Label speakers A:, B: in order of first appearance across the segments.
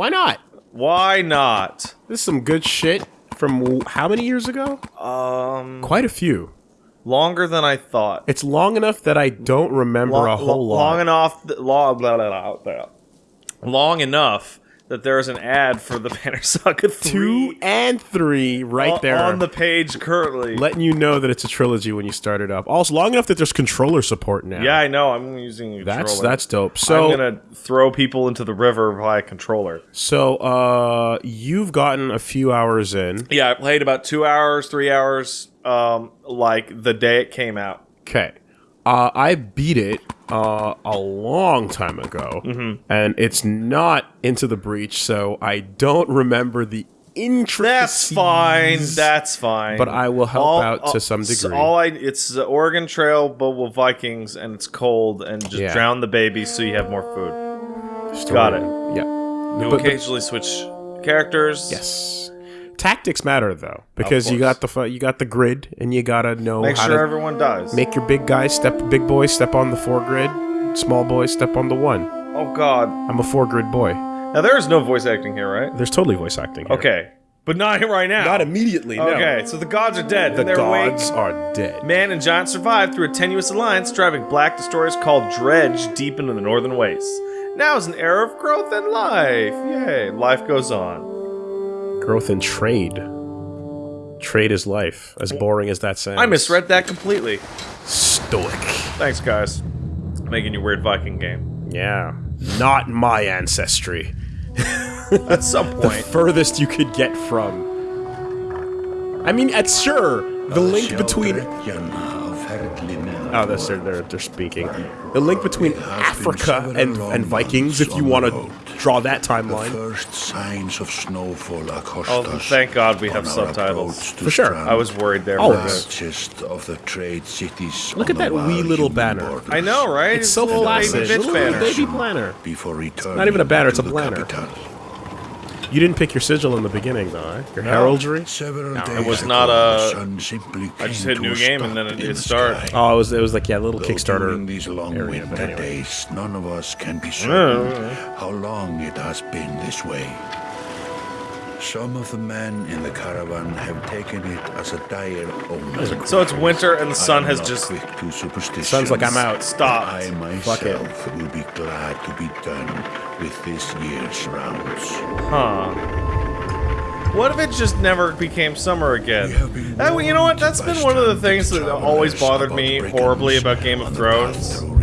A: Why not?
B: Why not?
A: This is some good shit from how many years ago?
B: Um,
A: Quite a few.
B: longer than I thought.
A: It's long enough that I don't remember a whole
B: lo-
A: lot.
B: Long enough. Th- long, blah, blah, blah. long enough that there's an ad for the Banner Saga
A: Two and three right
B: o-
A: there.
B: on the page currently.
A: letting you know that it's a trilogy when you start it up. Also, long enough that there's controller support now.
B: yeah, I know. I'm using a
A: that's
B: controller.
A: that's dope. So,
B: I'm gonna throw people into the river via controller.
A: so uh, you've gotten a few hours in.
B: Yeah, I played about two hours, three hours, um, like the day it came out.
A: Okay, uh, I beat it uh, a long time ago,
B: Mm-hmm.
A: and it's not into the breach, so I don't remember the intricacies.
B: That's fine. That's fine.
A: But I will help out to some
B: so
A: degree.
B: all I it's the Oregon Trail, but with Vikings, and it's cold, and just
A: Yeah.
B: drown the baby so you have more food.
A: Story.
B: got it.
A: Yeah.
B: You
A: But- but-
B: occasionally switch characters.
A: Yes. Tactics matter though, because you got the you got the grid, and you gotta know
B: Make
A: how
B: sure
A: to
B: everyone dies.
A: make your big guys step, big boys step on the four grid, small boys step on the one.
B: oh God.
A: I'm a four grid boy.
B: Now there is no voice acting here, right?
A: There's totally voice acting. Here.
B: Okay, but not right now.
A: Not immediately. no.
B: Okay, so the gods are dead.
A: The
B: they're
A: gods
B: awake.
A: are dead.
B: Man and giant survived through a tenuous alliance, driving black destroyers called Dredge deep into the northern wastes. Now is an era of growth and life. Yay, life goes on.
A: Growth in trade. Trade is life. As boring as that sounds.
B: I misread that completely.
A: Stoic.
B: Thanks, guys. Making your weird Viking game.
A: Yeah. Not my ancestry.
B: At some point.
A: The
B: point.
A: furthest you could get from. I mean, at sure the link between Oh, that's they're, they're they're speaking. The link between Africa and, and Vikings, if you want to draw that timeline.
C: The First signs of snowfall across
B: Oh,
C: us
B: thank God we have subtitles.
A: For sure.
C: strand.
B: I was worried there.
A: Oh,
B: for a
A: it's-
B: bit.
C: largest of the trade cities.
A: Look at that wee little banner.
C: borders
B: I know, right?
A: It's so
B: a little
A: flaccid.
B: baby bitch
A: Little
B: banner.
A: baby planner.
C: Before returning
A: not even a banner, it's
C: to
A: a
C: the
A: planner.
C: capital.
A: You didn't pick your sigil in the beginning, though, eh? Your heraldry.
C: Several
A: No, it
B: was not
C: the
B: a-
C: sun
B: I just hit
C: to
B: new game and then it-
C: in
B: it
C: the
B: started.
C: sky.
A: Oh, it was it was like yeah, little
C: Though
A: Kickstarter.
C: During these long
A: area,
C: winter
A: but anyway.
C: days, none of us can be certain how long it has been this way. Some of the men in the caravan have taken it as a dire omen.
B: So it's winter and the sun has just.
C: quick to superstition.
A: Sounds like I'm out.
B: Stopped.
C: I
A: Fuck it.
C: myself will be glad to be done with this year's rounds.
B: Huh. What if it just never became summer again?
C: We
B: That, you know what? That's been one of the things that always bothered me horribly about Game of
C: on the path
B: Thrones.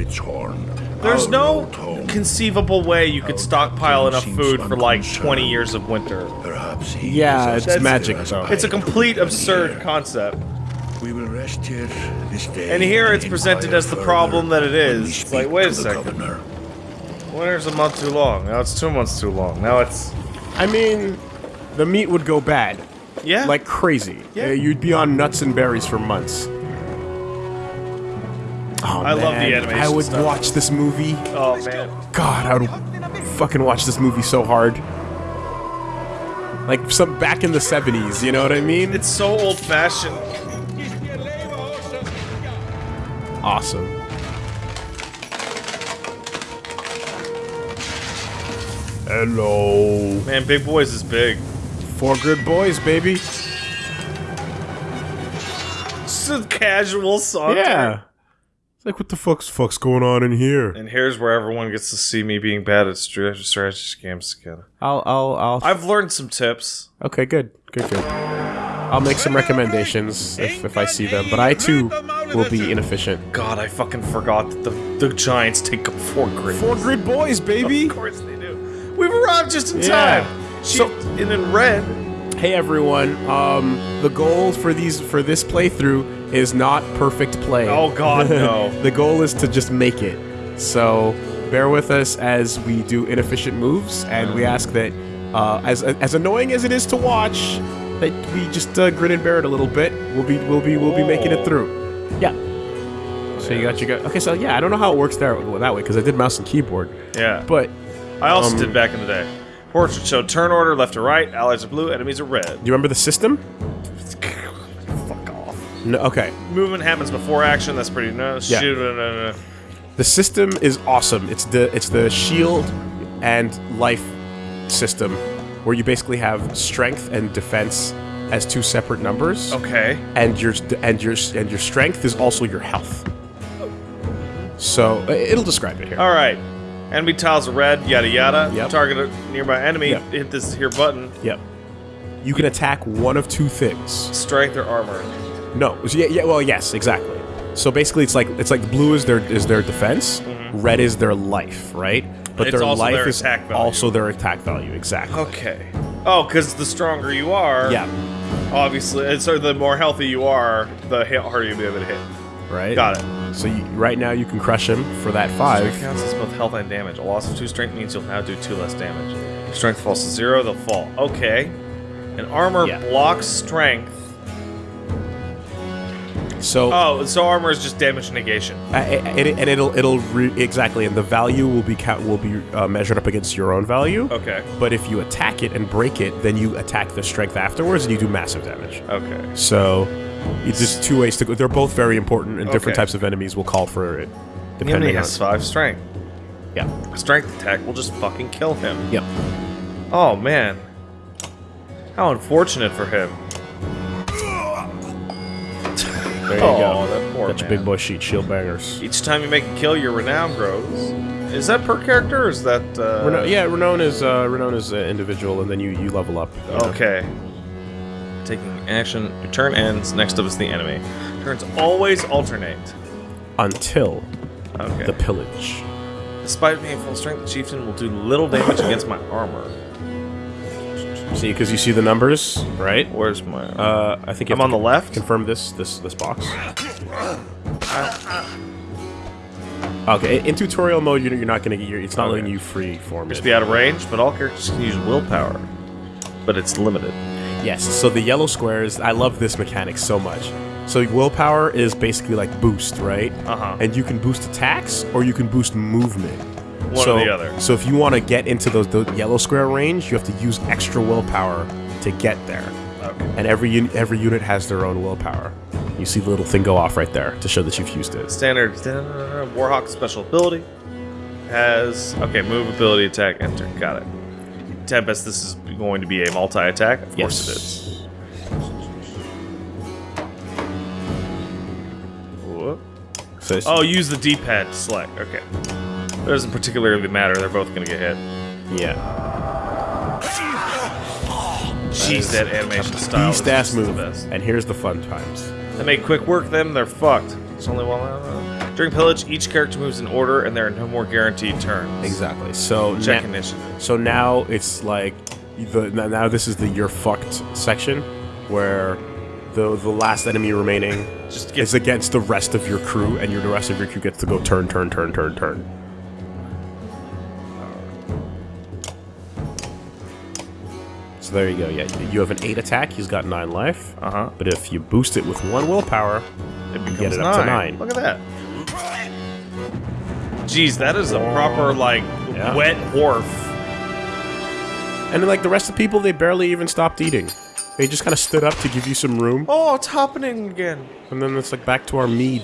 B: There's no
C: road home.
B: Conceivable way you could stockpile enough food for like 20 years of winter.
C: Perhaps he
A: Yeah, it's
C: bitter
A: magic, though.
B: It's a complete absurd concept.
C: We will rest here this day.
B: And here it's presented as the problem that it
C: when
B: is. It's like, wait a second.
C: governor.
B: Winter's a month too long. Now it's two months too long. Now it's.
A: I mean, the meat would go bad
B: Yeah.
A: like crazy.
B: Yeah.
A: Uh, you'd be on nuts and berries for months. Oh,
B: I love the
A: man.
B: animation
A: I would
B: stuff.
A: watch this movie.
B: Oh, man.
A: God, I would fucking watch this movie so hard. Like some back in the 70s, you know what I mean?
B: It's so old fashioned.
A: awesome. Hello.
B: Man, Big Boys is big.
A: Four good boys, baby.
B: Just a casual song.
A: Yeah. Like, what the fuck's fuck's going on in here?
B: And here's where everyone gets to see me being bad at stra- strategy games again.
A: I'll, I'll, I'll.
B: I've learned some tips.
A: Okay, good, good, good. I'll make some recommendations if, if I see them, but I too will be inefficient.
B: God, I fucking forgot that the, the Giants take up four grid.
A: Four grid boys, baby.
B: Of course they do. We've arrived just in
A: Yeah.
B: time.
A: So-
B: So, and in red.
A: Hey everyone, um, the goal for these for this playthrough is not perfect play.
B: Oh, God, no.
A: the goal is to just make it. So bear with us as we do inefficient moves, and we ask that, uh, as as annoying as it is to watch, that we just uh, grin and bear it a little bit. We'll be we'll be we'll be making it
B: Oh.
A: through. Yeah. So you got your got okay. So yeah, I don't know how it works there that way because I did mouse and keyboard,
B: Yeah.
A: but
B: I also
A: um,
B: did back in the day. Portrait show turn order left to right, allies are blue, enemies are red.
A: do you remember the system? No. Okay.
B: Movement happens before action, that's pretty no
A: Yeah.
B: shoot no, no, no.
A: The system is awesome. It's the it's the shield and life system where you basically have strength and defense as two separate numbers.
B: Okay.
A: and your and your and your strength is also your health. So it'll describe it here.
B: All right. Enemy tiles are red, yada yada.
A: Yep.
B: Target a nearby enemy.
A: Yep.
B: Hit this here button.
A: Yep. You can attack one of two things.
B: Strength or armor.
A: No. Yeah. Yeah. Well, yes. Exactly. So basically, it's like it's like blue is their is their defense, red is their life, right? But
B: Mm-hmm. It's
A: their life
B: their
A: is
B: value.
A: also their attack value. Exactly.
B: Okay. Oh, because the stronger you are,
A: Yeah.
B: obviously, and so the more healthy you are, the harder you'll be able to hit.
A: Right.
B: Got it.
A: So you, right now you can crush him for that five.
B: Strength counts as both health and damage. A loss of two strength means you'll now do two less damage. If strength falls to zero, they'll fall. Okay. And armor
A: Yeah.
B: blocks strength.
A: So
B: Oh, so armor is just damage negation.
A: Uh, and, it, and it'll it'll re- exactly, and the value will be count will be uh, measured up against your own value.
B: Okay.
A: But if you attack it and break it, then you attack the strength afterwards, and you do massive damage.
B: Okay.
A: So it's just two ways to go. They're both very important, and different
B: Okay.
A: types of enemies will call for it, depending on.
B: has five strength.
A: Yeah.
B: A strength attack will just fucking kill him.
A: Yep.
B: Oh man. How unfortunate for him.
A: There you
B: Oh,
A: go.
B: that poor
A: Got your big boy sheet shield bangers.
B: Each time you make a kill, your renown grows. Is that per character or is that uh
A: Reno- yeah, renown is uh, Renon is uh, individual, and then you you level up. you know.
B: Okay. Taking action, your turn ends, next up is the enemy. Turns always alternate.
A: Until
B: Okay.
A: the pillage.
B: Despite being full strength, the chieftain will do little damage against my armor.
A: See, because you see the numbers, right?
B: Where's my
A: Uh, I think
B: I'm on the left?
A: Confirm this this this box. Okay, in tutorial mode, you're, you're not gonna get your. It's not
B: Okay.
A: letting you free form
B: Just be out of range, but all characters can use willpower. But it's limited.
A: Yes. So the yellow squares, I love this mechanic so much. So willpower is basically like boost, right?
B: Uh-huh.
A: And you can boost attacks or you can boost movement.
B: One
A: so,
B: or the other.
A: So if you want to get into those the yellow square range, you have to use extra willpower to get there.
B: Okay.
A: And every every unit has their own willpower. You see the little thing go off right there to show that you've used it.
B: Standard uh, Warhawk special ability has okay move ability attack enter got it. Tempest, this is going to be a multi attack. Of course it is. Whoop.
A: So
B: Oh, use the D-pad to select. Okay. That doesn't particularly matter. They're both going to get hit.
A: yeah.
B: Jeez, that animation style
A: Beast ass move. And here's the fun times.
B: They make quick work them, they're fucked. It's only one. uh, During pillage, each character moves in order, and there are no more guaranteed turns.
A: Exactly. So
B: Check
A: na-
B: initiative.
A: So now it's like the now- this is the you're fucked section where the the last enemy remaining
B: Just
A: is against the rest of your crew and your the rest of your crew gets to go turn turn turn turn turn. So there you go. Yeah, you have an eight attack. He's got nine life.
B: Uh huh.
A: But if you boost it with one willpower,
B: It becomes
A: get it up to nine.
B: Look at that. Jeez, that is a proper like
A: Yeah.
B: wet wharf.
A: and then like the rest of the people, they barely even stopped eating. They just kind of stood up to give you some room,
B: Oh, it's happening again.
A: and then it's like back to our mead.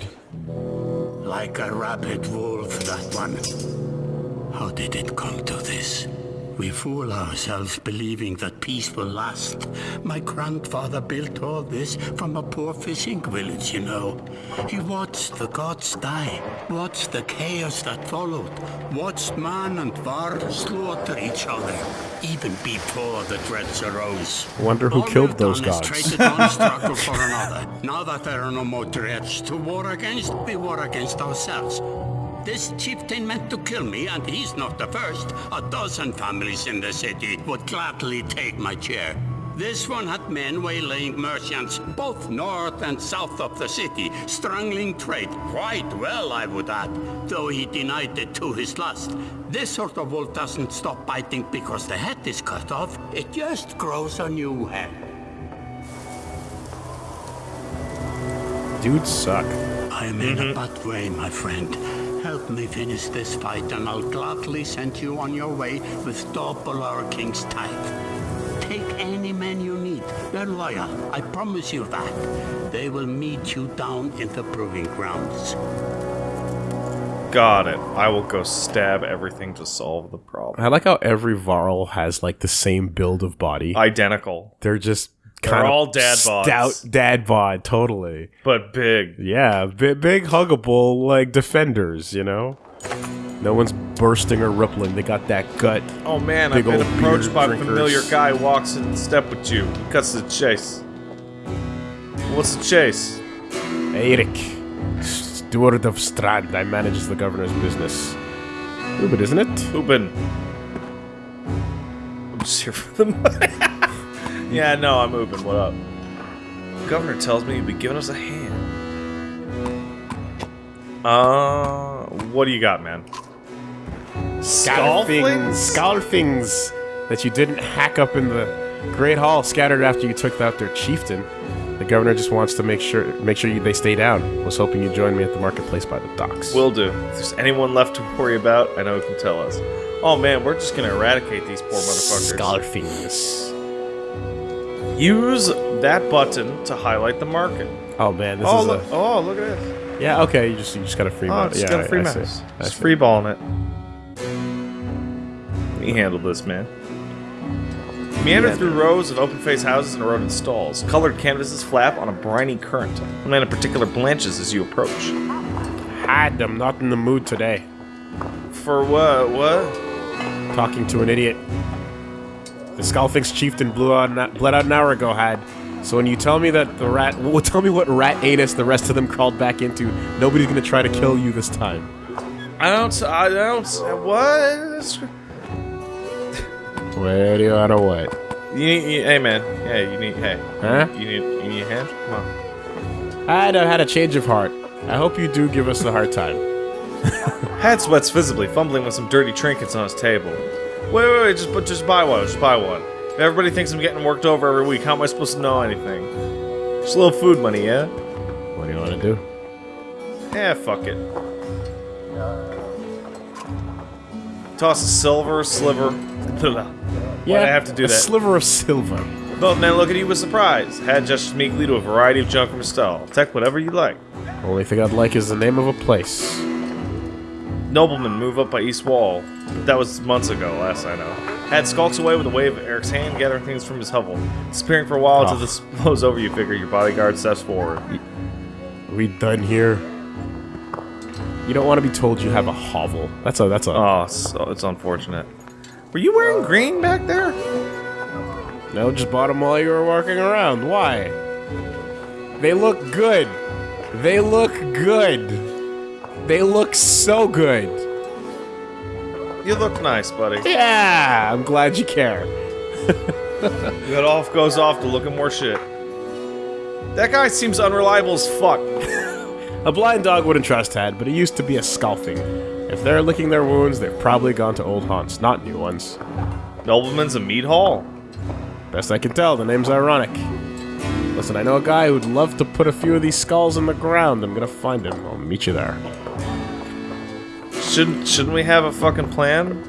C: Like a rabid wolf, that one. How did it come to this? We fool ourselves believing that peace will last. My grandfather built all this from a poor fishing village, you know. He watched the gods die, watched the chaos that followed, watched man and varl slaughter each other, even before the dredge arose.
A: Wonder who
C: All
A: killed those gods.
C: struggle for another. Now that there are no more dredge to war against, we war against ourselves. This chieftain meant to kill me, and he's not the first. A dozen families in the city would gladly take my chair. This one had men waylaying merchants, both north and south of the city, strangling trade quite well, I would add, though he denied it to his lust. This sort of wolf doesn't stop biting because the head is cut off, it just grows a new head.
A: Dudes suck.
C: I'm in a mm-hmm. bad way, my friend. Help me finish this fight, and I'll gladly send you on your way with double our king's tithe. Take any men you need. They're loyal. I promise you that. They will meet you down in the proving grounds.
B: Got it. I will go stab everything to solve the problem.
A: I like how every Varl has like the same build of body.
B: Identical,
A: They're just
B: They're
A: kind of
B: all dad bods.
A: stout dad bod, totally.
B: but big.
A: Yeah, big, big huggable like defenders, you know. No one's bursting or rippling. They got that gut.
B: Oh man,
A: Big
B: I've been approached
A: beer
B: by a familiar guy walks in step with you. He cuts the chase. What's the chase?
A: Eric, steward of Strand. I manage the governor's business. Ooh, but isn't it?
B: Ubin. I'm just here for the money. yeah, no, I'm Ubin. What up? Governor tells me you'll be giving us a hand. Uh, what do you got, man?
A: Skull things, skull things that you didn't hack up in the Great Hall, scattered after you took out their chieftain. The governor just wants to make sure make sure you, they stay down. Was hoping you'd join me at the marketplace by the docks.
B: Will do. If there's anyone left to worry about, I know who can tell us. Oh man, we're just gonna eradicate these poor motherfuckers.
A: skull things.
B: Use that button to highlight the market.
A: Oh man, this
B: Oh
A: is
B: look!
A: a
B: Oh look at this!
A: yeah. Okay, you just you just got a free.
B: Oh,
A: mouse.
B: just
A: yeah,
B: got a free
A: I, I see. I
B: Just
A: see.
B: free balling it. Let me handle this, man. Meander
A: Yeah,
B: through
A: man.
B: rows of open-faced houses and eroded stalls. Colored canvases flap on a briny current. Man in particular blanches as you approach.
A: Had I'm not in the mood today.
B: For what? What?
A: Talking to an idiot. The Skullfinks chieftain blew out, bled out an hour ago. Had. So when you tell me that the rat, well, tell me what rat anus the rest of them crawled back into. Nobody's gonna try to kill you this time.
B: I don't. I don't. What?
A: Where do you wanna what?
B: You need. You, hey, man. Hey, you need. Hey.
A: Huh?
B: You need. You need a hand. Come on.
A: I had, had a change of heart. I hope you do give us a hard time.
B: Had sweats visibly, fumbling with some dirty trinkets on his table. Wait, wait, wait, just, just buy one, just buy one. If everybody thinks I'm getting worked over every week, how am I supposed to know anything? Just a little food money, yeah?
A: What do you want to do?
B: Yeah, fuck it. Toss a silver sliver. Why'd I have to do that?
A: a
B: that?
A: sliver of silver.
B: Both men look at you with surprise. Had gestures meekly to a variety of junk from his stall. Take whatever you like.
A: Only thing I'd like is the name of a place.
B: Nobleman move up by East Wall. That was months ago, last I know. Had skulks away with a wave of Eric's hand, gathering things from his hovel. Disappearing for a while until
A: Oh.
B: this blows over you, figure your bodyguard steps forward.
A: we done here? You don't want to be told you have a hovel. That's a that's a
B: Oh, so it's unfortunate. Were you wearing green back there?
A: no. Just bought them while you were walking around. Why? They look good. They look good. They look so good.
B: You look nice, buddy.
A: Yeah, I'm glad you care.
B: It all goes off to look at more shit. That guy seems unreliable as fuck.
A: A blind dog wouldn't trust Tad, but he used to be a scalping. If they're licking their wounds, they've probably gone to old haunts, not new ones.
B: Nobleman's a meat hall.
A: Best I can tell, the name's ironic. Listen, I know a guy who'd love to put a few of these skulls in the ground. I'm gonna find him. I'll meet you there.
B: Shouldn't shouldn't we have a fucking plan?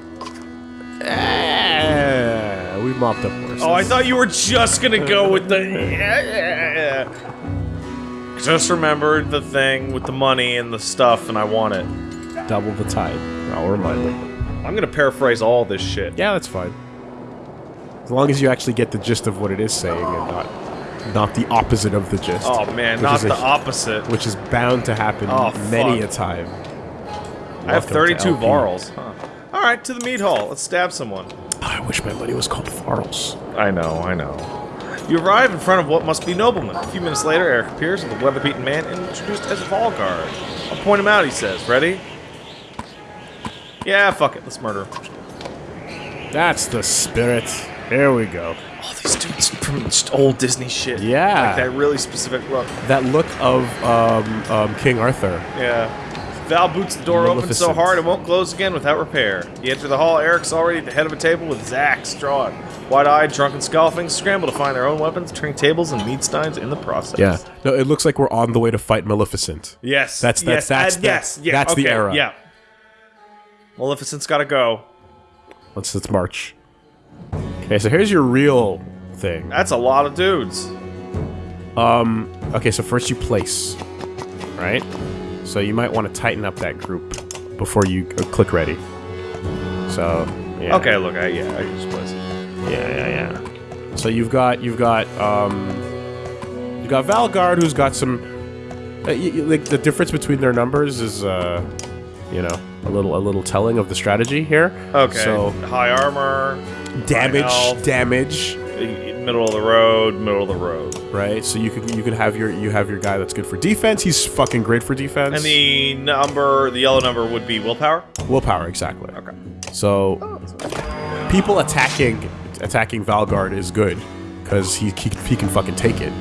A: Eh, we mopped up worse.
B: Oh, I thought you were just gonna go with the. Just remembered the thing with the money and the stuff, and I want it.
A: double the tide. I'll remind them.
B: I'm gonna paraphrase all this shit.
A: Yeah, that's fine. As long as you actually get the gist of what it is saying and not not the opposite of the gist.
B: Oh man, not
A: a-
B: the opposite.
A: Which is bound to happen
B: Oh,
A: many
B: fuck.
A: a time.
B: I have 32
A: LP.
B: varls. Huh. All right, to the meat hall. Let's stab someone.
A: I wish my buddy was called Farls.
B: I know, I know. You arrive in front of what must be noblemen. A few minutes later, Eric appears with a weather-beaten man introduced as Valgard. I'll point him out, he says. Ready? Yeah, fuck it. Let's murder him.
A: That's the spirit. Here we go.
B: All these dudes from old Disney shit.
A: Yeah.
B: Like that really specific look.
A: That look of um, um, King Arthur.
B: Yeah. Val boots the door open so hard it won't close again without repair. You enter the hall. Eric's already at the head of a table with Zack Strawn. Wide-eyed, drunken scalfings scramble to find their own weapons, turning tables and meat steins in the process.
A: Yeah. No, it looks like we're on the way to fight Maleficent.
B: Yes.
A: That's- that's-
B: yes,
A: that's
B: and
A: the-
B: yes. Yeah.
A: that's the era.
B: Yeah. Maleficent's got to go.
A: Let's let's march. Okay, so here's your real thing.
B: That's a lot of dudes.
A: Um. Okay, so first you place, right? So you might want to tighten up that group before you click ready. So yeah.
B: Okay, look, I, yeah, I can just place it.
A: Yeah, yeah, yeah. So you've got you've got um, you've got Valgard, who's got some. Uh, like the difference between their numbers is, uh, you know, a little a little telling of the strategy here.
B: Okay.
A: So
B: high armor,
A: damage, damage,
B: middle of the road, middle of the road.
A: right? So you can you can have your you have your guy that's good for defense. He's fucking great for defense.
B: And the number, the yellow number would be willpower.
A: willpower exactly.
B: Okay.
A: So people attacking attacking Valgard is good because he, he he can fucking take it,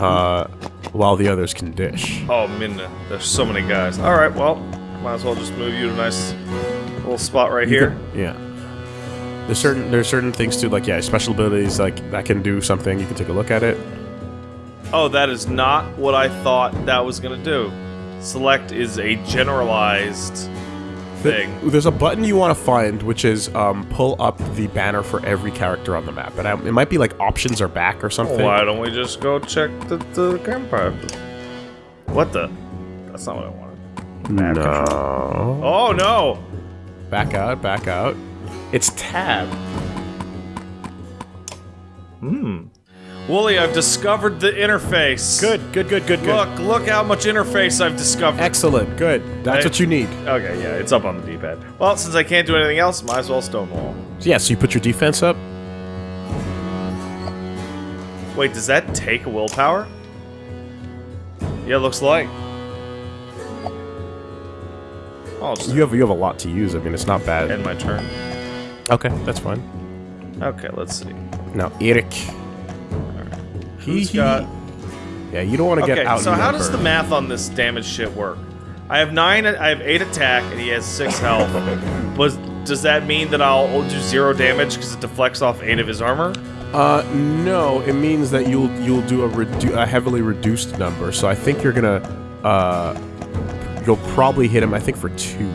A: uh, while the others can dish.
B: Oh, Minna. There's so many guys. All right, well, might as well just move you to a nice little spot right here.
A: Yeah. There's certain there's certain things too, like yeah, special abilities like that can do something. You can take a look at it.
B: Oh, that is not what I thought that was gonna do. Select is a generalized thing.
A: There's a button you want to find, which is um, pull up the banner for every character on the map, and I, it might be like options are back or something.
B: Why don't we just go check the, the campfire? What the? That's not what I wanted. Map control.
A: No.
B: Oh no!
A: Back out, back out. It's tab. Hmm.
B: Wooly, I've discovered the interface.
A: Good, good, good, good, good.
B: Look, look how much interface I've discovered.
A: Excellent, good. That's
B: Hey.
A: what you need.
B: Okay, yeah, it's up on the D-pad. Well, since I can't do anything else, might as well stonewall.
A: Yeah, so you put your defense up.
B: Wait, does that take a willpower? Yeah, looks like. Oh,
A: You have you have a lot to use. I mean, it's not bad.
B: end my turn.
A: Okay, that's fine.
B: Okay, let's see.
A: Now Eric. He,
B: Who's
A: he-
B: got?
A: Yeah, you don't want to get
B: Okay,
A: out.
B: so how does the math on this damage shit work? I have nine. I have eight attack, and he has six health. Was does that mean that I'll do zero damage because it deflects off eight of his armor?
A: Uh, no, it means that you'll you'll do a, redu- a heavily reduced number. So I think you're gonna uh, you'll probably hit him. I think for two,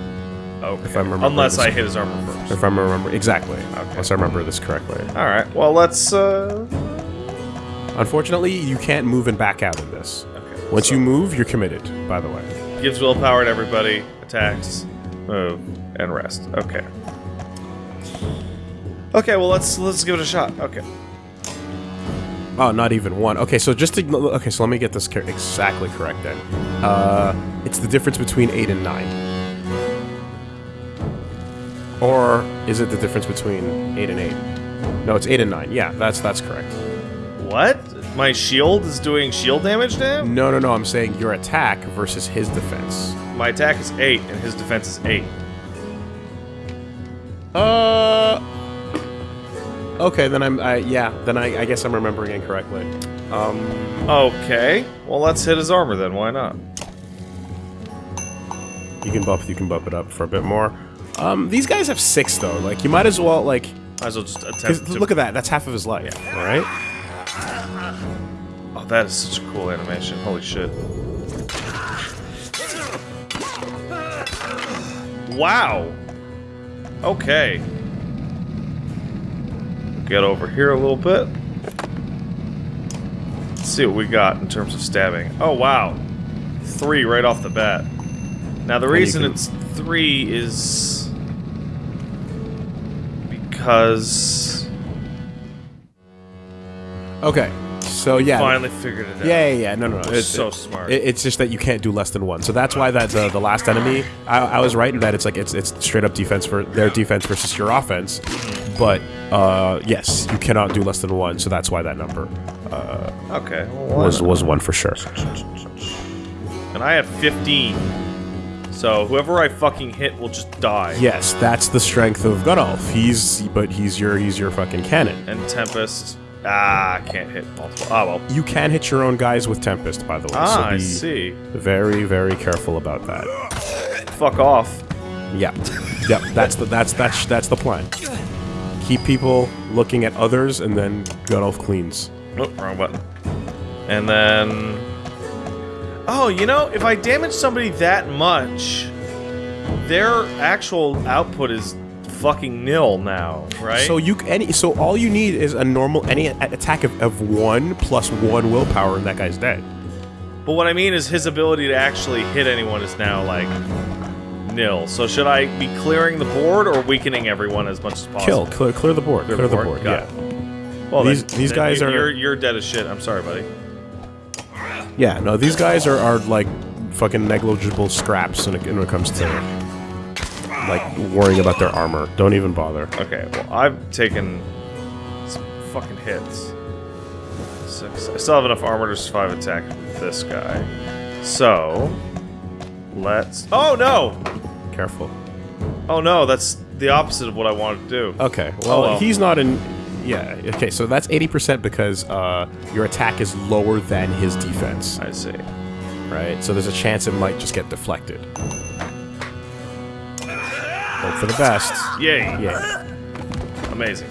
B: Okay.
A: If I remember
B: Unless I hit his armor first.
A: if I remember exactly. Unless I remember this correctly.
B: All right. Well, let's. uh...
A: Unfortunately, you can't move and back out of this.
B: Okay.
A: Once
B: so
A: you move, you're committed. By the way.
B: gives willpower to everybody, attacks, move, and rest. Okay. Okay. Well, let's let's give it a shot. Okay.
A: Oh, not even one. Okay, so just to, okay, so let me get this exactly correct then. Uh, it's the difference between eight and nine. Or is it the difference between eight and eight? No, it's eight and nine. Yeah, that's that's correct.
B: What? My shield is doing shield damage to him?
A: No, no, no. I'm saying your attack versus his defense.
B: My attack is eight, and his defense is eight.
A: Uh. Okay, then I'm. I, yeah, then I, I guess I'm remembering incorrectly. Um.
B: Okay. Well, let's hit his armor then. Why not?
A: You can bump. You can bump it up for a bit more. Um. These guys have six though. Like you might as well like.
B: Might as well just attempt to.
A: look at that. That's half of his life. Yeah. All right.
B: Oh, that is such a cool animation. Holy shit. Wow. Okay. Get over here a little bit. Let's see what we got in terms of stabbing. Oh, wow. Three right off the bat. Now, the reason it's three is because
A: Okay. So yeah.
B: finally figured it out.
A: Yeah, yeah, yeah. No, no, no.
B: It's so smart.
A: It, it's just that you can't do less than one. So that's why that the, the last enemy. I, I was right in that it's like it's it's straight up defense for their defense versus your offense. But uh, yes, you cannot do less than one. So that's why that number
B: Okay. Well,
A: was was one for sure.
B: And I have 15. So whoever I fucking hit will just die.
A: Yes, that's the strength of Gunnulf. He's but he's your he's your fucking cannon.
B: And Tempest. Ah, I can't hit multiple. Ah, well.
A: You can hit your own guys with Tempest, by the way.
B: Ah,
A: so
B: I see.
A: Very very careful about that.
B: Fuck off.
A: Yeah, yep. That's the that's that's that's the plan. Keep people looking at others, and then Gunnulf cleans.
B: Oh, wrong button. And then. Oh, you know, if I damage somebody that much, their actual output is fucking nil now, right?
A: So you any so all you need is a normal any attack of, of one plus one willpower, and that guy's dead.
B: But what I mean is his ability to actually hit anyone is now like nil. So should I be clearing the board or weakening everyone as much as possible?
A: Kill, clear, clear the board. Clear, the board.
B: Got
A: Yeah.
B: it. Well,
A: These-
B: then-
A: these
B: then
A: guys
B: you-
A: are-
B: You're, you're dead as shit. I'm sorry, buddy.
A: Yeah, no, these guys are, are like fucking negligible scraps when it, when it comes to like worrying about their armor. Don't even bother.
B: Okay, well, I've taken some fucking hits. Six. I still have enough armor to survive attack with this guy. So, let's. Oh no!
A: Careful.
B: Oh no, that's the opposite of what I wanted to do.
A: Okay. Oh, well,
B: well.
A: he's not in. Yeah. Okay. So that's eighty percent because uh, your attack is lower than his defense,
B: I see.
A: right? So there's a chance it might just get deflected. Hope for the best.
B: Yay!
A: Yeah.
B: Amazing.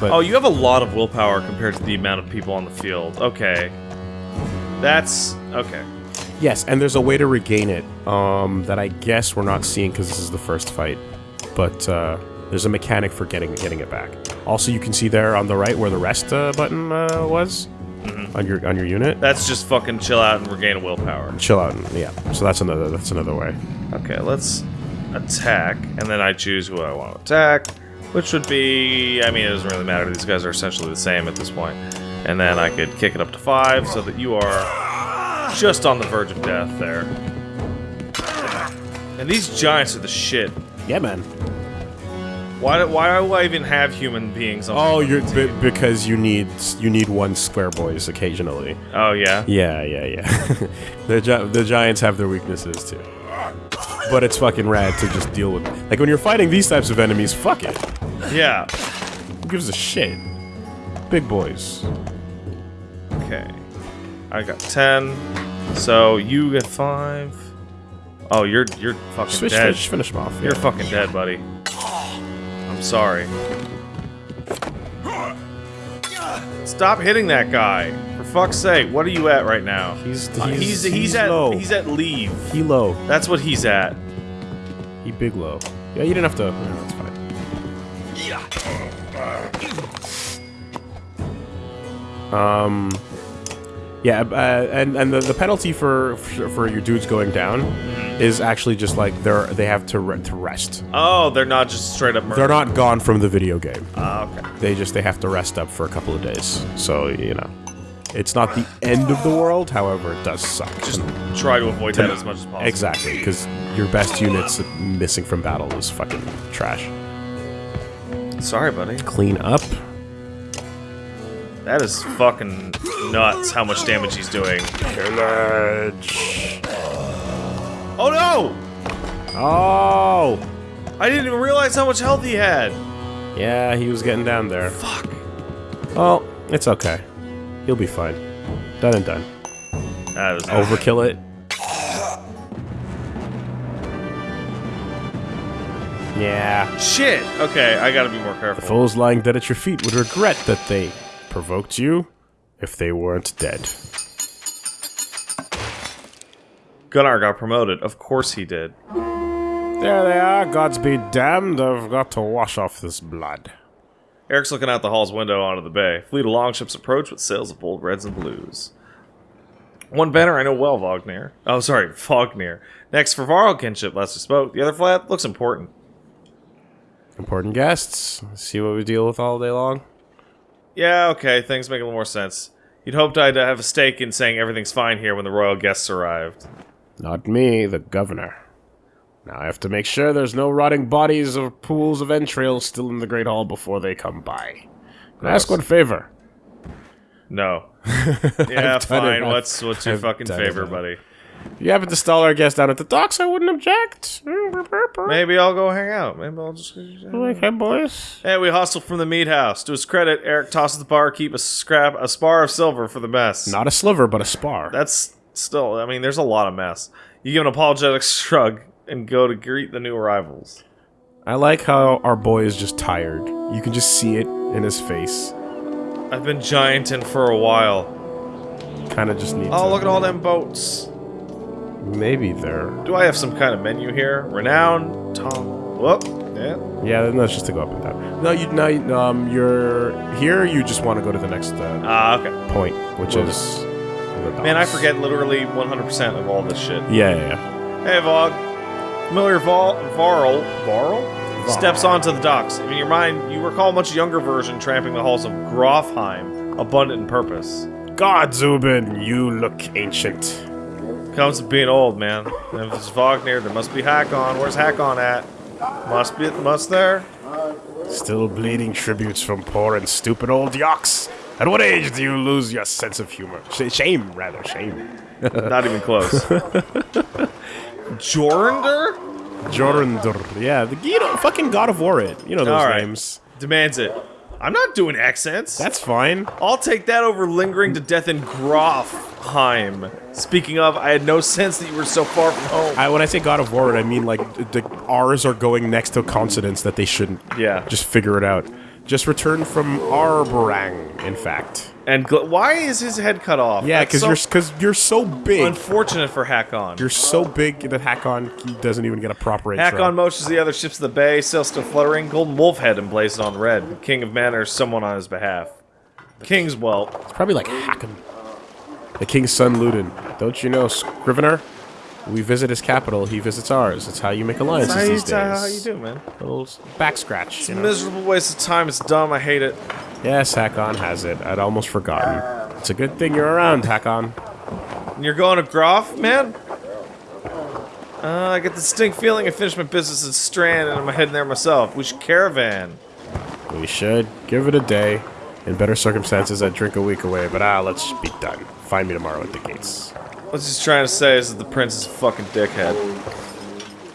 A: But
B: Oh, you have a lot of willpower compared to the amount of people on the field. Okay. That's. Okay.
A: yes, and there's a way to regain it um, that I guess we're not seeing because this is the first fight. But uh, there's a mechanic for getting getting it back. Also, you can see there on the right where the rest uh, button uh, was on your on your unit.
B: That's just fucking chill out and regain willpower.
A: Chill out. and- Yeah. So that's another that's another way.
B: Okay, let's attack, and then I choose who I want to attack, which would be. I mean, it doesn't really matter. These guys are essentially the same at this point. And then I could kick it up to five so that you are just on the verge of death there. And these giants are the shit.
A: Yeah, man.
B: Why do, why do I even have human beings on
A: Oh, you're b- because you need you need one square boys occasionally.
B: Oh, yeah?
A: Yeah, yeah, yeah. the gi- the giants have their weaknesses too. But it's fucking rad to just deal with. Like when you're fighting these types of enemies, fuck it.
B: Yeah.
A: Who gives a shit? Big boys.
B: Okay. I got 10. So you get 5. Oh, you're you're fucking
A: finish,
B: dead.
A: finish, finish them off.
B: You're
A: yeah.
B: fucking dead, buddy. I'm sorry. Stop hitting that guy. For fuck's sake, what are you at right now?
A: He's
B: Uh,
A: he's,
B: he's, he's, at
A: low.
B: he's at leave.
A: he low.
B: That's what he's at.
A: He big low. Yeah, you didn't have to. Yeah, that's fine. Um. Yeah, uh, and and the, the penalty for for your dudes going down is actually just like they're they have to re- to rest.
B: Oh, they're not just straight up murder.
A: They're not gone from the video game.
B: Ah, okay.
A: They just they have to rest up for a couple of days. So you know, it's not the end of the world. However, it does suck.
B: Just try to avoid that as much as possible.
A: exactly because your best units missing from battle is fucking trash.
B: Sorry, buddy.
A: Clean up.
B: That is fucking nuts how much damage he's doing.
A: Pillage.
B: Oh no!
A: Oh.
B: I didn't even realize how much health he had.
A: Yeah, he was getting down there.
B: Fuck.
A: Well, it's okay. He'll be fine. Done and done.
B: That was
A: Overkill it. Yeah.
B: Shit. Okay, I gotta be more careful.
A: The Fools lying dead at your feet would regret that they provoked you if they weren't dead.
B: Gunnar got promoted. Of course he did.
A: There they are, gods be damned, I've got to wash off this blood.
B: Eric's looking out the hall's window onto the bay. Fleet of longships approach with sails of bold reds and blues. One banner I know well, Vognir. Oh, sorry, Fognir. Next, for Varl kinship, Lester spoke. The other flag looks important.
A: Important guests, see what we deal with all day long?
B: Yeah, okay, things make a little more sense. You'd hoped I'd have a stake in saying everything's fine here when the royal guests arrived.
A: Not me, the governor. Now I have to make sure there's no rotting bodies or pools of entrails still in the Great Hall before they come by. Can I ask one favor?
B: No. Yeah, fine. What's what's your
A: I've
B: fucking favor, buddy?
A: If you happen to stall our guest down at the docks, I wouldn't object.
B: Maybe I'll go hang out. Maybe I'll just.
A: Okay, boys.
B: Hey, we hustle from the meat house. To his credit, Eric tosses the bar, keep a scrap, a spar of silver for the mess.
A: Not a sliver, but a spar.
B: That's still. I mean, there's a lot of mess. You give an apologetic shrug and go to greet the new arrivals.
A: I like how our boy is just tired. You can just see it in his face.
B: I've been gianting for a while.
A: Kind of just needs.
B: Oh, look at all them boats.
A: Maybe they're.
B: Do I have some kind of menu here? Renown, Tom. Whoop. Yeah.
A: Yeah, then that's just to go up and down. No, you no, you- um, you're here. You just want to go to the next uh,
B: Ah, okay.
A: point, which
B: Well,
A: is. The
B: Man, I forget literally 100% of all this shit.
A: Yeah, yeah, yeah.
B: Hey, Vog. Familiar Vol- Varl, Varl? Steps onto the docks. In your mind, you recall a much younger version tramping the halls of Grofheim, abundant in purpose.
A: God, Zubin, you look ancient.
B: Comes to being old, man. And if it's Vognir, there must be Hakon. Where's Hakon at? Must be, must there?
A: Still bleeding tributes from poor and stupid old Yox. At what age do you lose your sense of humor? Sh- shame, rather, shame.
B: Not even close. Jornder?
A: Jorundur. Yeah, the you know, fucking God of War it. You know those
B: right.
A: names.
B: Demands it. I'm not doing accents.
A: That's fine.
B: I'll take that over lingering to death in Grofheim. Speaking of, I had no sense that you were so far from home.
A: I, when I say God of War, I mean like the R's are going next to consonants that they shouldn't.
B: Yeah.
A: Just figure it out. Just returned from Arberrang, in fact.
B: And gl- why is his head cut off?
A: Yeah, because
B: so
A: you're because you're so big.
B: unfortunate for Hakon.
A: you're so big that Hakon doesn't even get a proper intro.
B: Hakon motions the other ships to the bay, sails still fluttering, golden wolf head emblazoned on red. King of men or someone on his behalf. King's well.
A: It's probably like Hakon. The king's son, Ludin. Don't you know, Scrivener? We visit his capital, he visits ours. It's how you make alliances
B: How you,
A: these days.
B: how you do, man?
A: little back scratch. You know?
B: Miserable waste of time. It's dumb. I hate it.
A: yes, Hakon has it. I'd almost forgotten. It's a good thing you're around, Hakon.
B: You're going to Groff, man? Uh, I get the distinct feeling I finished my business at Strand and I'm heading there myself. We should caravan.
A: We should give it a day. In better circumstances, I'd drink a week away, but ah, let's be done. Find me tomorrow at the gates.
B: What he's trying to say is that the prince is a fucking dickhead.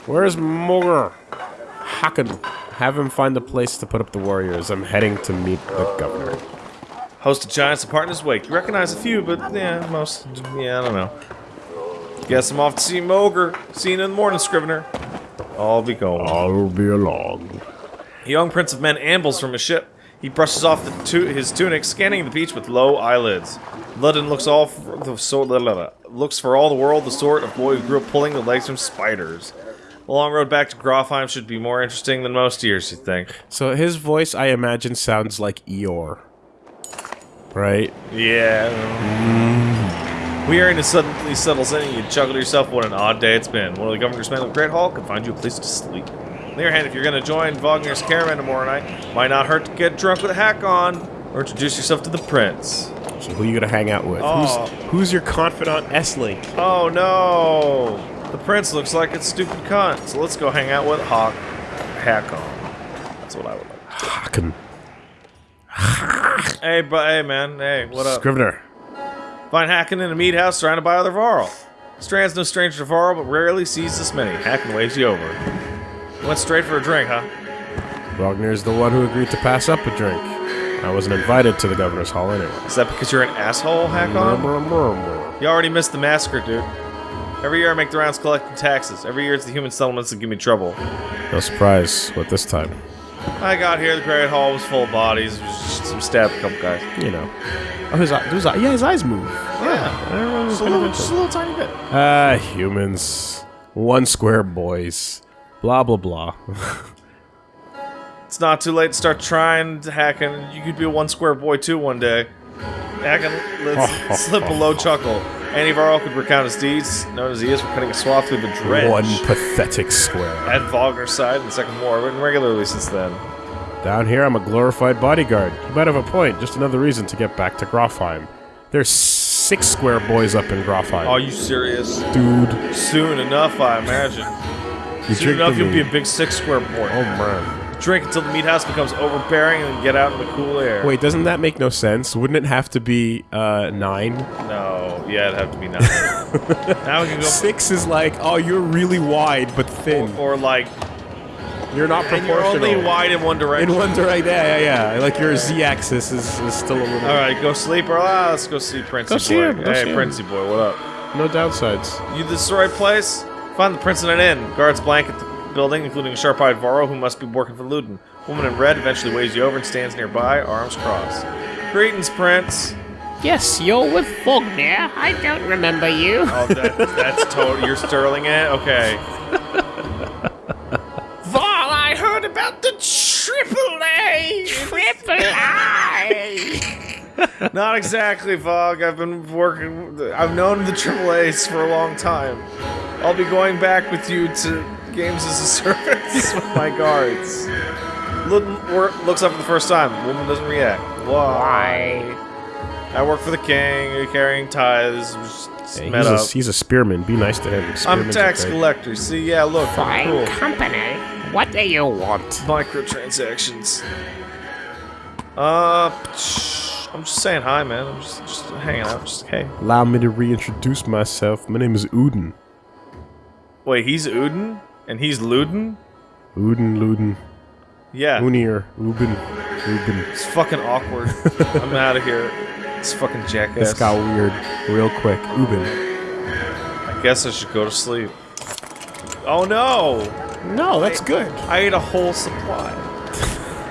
A: Where's Mogr? Hakon. Have him find a place to put up the warriors. I'm heading to meet the governor.
B: Host of giants apart in his wake. You recognize a few, but yeah, most. Yeah, I don't know. Guess I'm off to see Mogr. See you in the morning, Scrivener. I'll be going.
A: I'll be along.
B: A young prince of men ambles from his ship. He brushes off the tu- his tunic, scanning the beach with low eyelids. Ludin looks all for the so- la- la- la- looks for all the world the sort of boy who grew up pulling the legs from spiders. The long road back to Grofheim should be more interesting than most years, you think?
A: So his voice, I imagine, sounds like Eeyore. Right?
B: Yeah. Weariness suddenly settles in, and you chuckle to yourself, what an odd day it's been. One of the governor's men of the Great Hall can find you a place to sleep. On the other hand, if you're going to join Vognir's caravan tomorrow night, might not hurt to get drunk with a hack on, or introduce yourself to the prince.
A: So who you gonna hang out with?
B: Oh.
A: Who's, who's your confidant, Esling?
B: Oh no! The prince looks like a stupid cunt, so let's go hang out with Hawk Hakon. That's what I would like.
A: Hakon.
B: Hey, but hey, man, hey, what up?
A: Scrivener.
B: Find Hakon in a meat house surrounded by other Varl. Strand's no stranger to Varl, but rarely sees this many. Hakon waves you over. Went straight for a drink, huh?
A: Vognir's the one who agreed to pass up a drink. I wasn't invited to the governor's hall anyway.
B: Is that because you're an asshole, Hakon? You already missed the massacre, dude. Every year I make the rounds collecting taxes. Every year it's the human settlements that give me trouble.
A: No surprise. What this time?
B: I got here, the Great Hall was full of bodies. It was just some stabbed a couple guys.
A: You know. Oh, his, eye- his eye- yeah, his eyes move.
B: Yeah, just a little, just a little tiny bit.
A: Ah, humans. One square boys. Blah, blah, blah.
B: It's not too late to start trying to hack, and you could be a one square boy too one day. Hakon, let's slip a low chuckle. Our all could recount his deeds, known as he is for cutting a swath through the dredge.
A: One pathetic square.
B: At Vognir's side in the Second War, written regularly since then.
A: Down here, I'm a glorified bodyguard. You might have a point. Just another reason to get back to Grofheim. There's six square boys up in Grofheim.
B: Are you serious?
A: dude.
B: Soon enough, I imagine.
A: You
B: Soon enough, you'll be a big six square boy.
A: Oh man.
B: Drink until the meat house becomes overbearing and then get out in the cool air.
A: Wait, doesn't that make no sense? Wouldn't it have to be uh, nine?
B: No, yeah, it'd have to be nine. now we can go.
A: Six is like, oh, you're really wide but thin.
B: Or like,
A: You're not
B: and you're only wide in one direction.
A: In one direction, yeah, yeah, yeah. Like your z-axis is, is still a little.
B: All right, go sleep, or ah, let's go see Princey
A: Go
B: boy.
A: see him, go
B: hey,
A: see him.
B: Princey boy, what up?
A: No downsides.
B: You this the right place? Find the prince in an inn. Guards blanket the building, including a sharp-eyed Varro who must be working for Ludin. Woman in red eventually waves you over and stands nearby, arms crossed. Greetings, Prince.
D: Yes, you're with Fogner. I don't remember you.
B: Oh, that, that's total. You're sterling it. Okay.
D: Val, I heard about the Triple A. Triple I.
B: Not exactly, Vog. I've been working. I've known the Triple A's for a long time. I'll be going back with you to games as a service with my guards. Look, looks up for the first time. Woman doesn't react. Why? I work for the king. You're carrying tithes. Just
A: Hey, he's, a, he's a spearman. Be nice to him.
B: I'm
A: Spearmen's
B: tax collector. See, yeah, look, I'm
D: Fine
B: cool.
D: company. What do you want?
B: Microtransactions. Uh, I'm just saying hi, man. I'm just, just hanging out. Just hey.
A: Allow me to reintroduce myself. My name is Uden.
B: Wait, he's Uden and he's Luden.
A: Uden, Luden,
B: Yeah,
A: Unir, Uben, Uben.
B: it's fucking awkward. I'm out of here. It's fucking jackass.
A: This got weird real quick. Uben.
B: I guess I should go to sleep. Oh no!
A: No, that's good.
B: I ate a whole supply.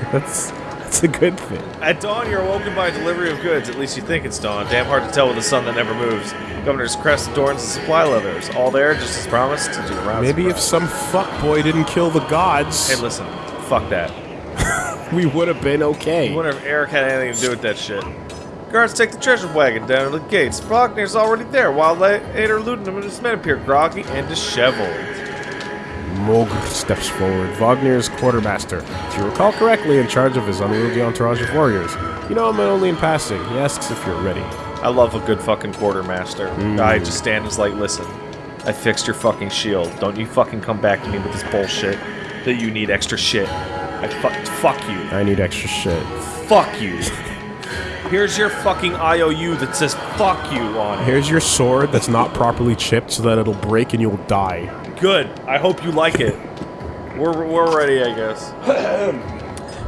A: That's that's a good thing.
B: At dawn, you're awoken by a delivery of goods. At least you think it's dawn. Damn hard to tell with the sun that never moves. Governor's crest adorns the supply leathers. All there, just as promised, to do the rounds.
A: Maybe if some fuckboy didn't kill the gods,
B: Hey, listen. Fuck that.
A: we would have been okay.
B: I wonder if Eric had anything to do with that shit. Guards take the treasure wagon down to the gates. Faulkner's already there, while later Ludenham and his men appear groggy and disheveled.
A: Mogr steps forward. Vognir's quartermaster. If you recall correctly, in charge of his unwieldy entourage of warriors. You know him only in passing. He asks if you're ready.
B: I love a good fucking quartermaster. Mm. I just stand and is like, listen, I fixed your fucking shield. Don't you fucking come back to me with this bullshit that you need extra shit. I fuck, fuck you.
A: I need extra shit.
B: Fuck you. Here's your fucking IOU that says fuck you on it.
A: Here's your sword that's not properly chipped so that it'll break and you'll die.
B: Good. I hope you like it. We're, we're ready, I guess.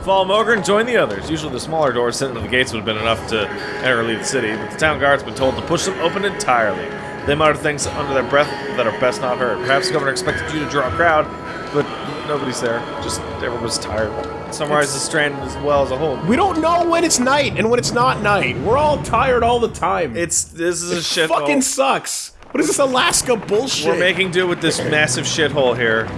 B: Follow Mogr and join the others. Usually the smaller doors sent into the gates would have been enough to enter or leave the city, but the town guard's been told to push them open entirely. They mutter things under their breath that are best not heard. Perhaps the governor expected you to draw a crowd, but nobody's there. Just everyone's tired. Summarize the strand as well as a whole.
A: We don't know when it's night and when it's not night. We're all tired all the time.
B: It's this is a
A: it
B: shit
A: fucking sucks. What is this Alaska bullshit?
B: We're making do with this massive shithole here.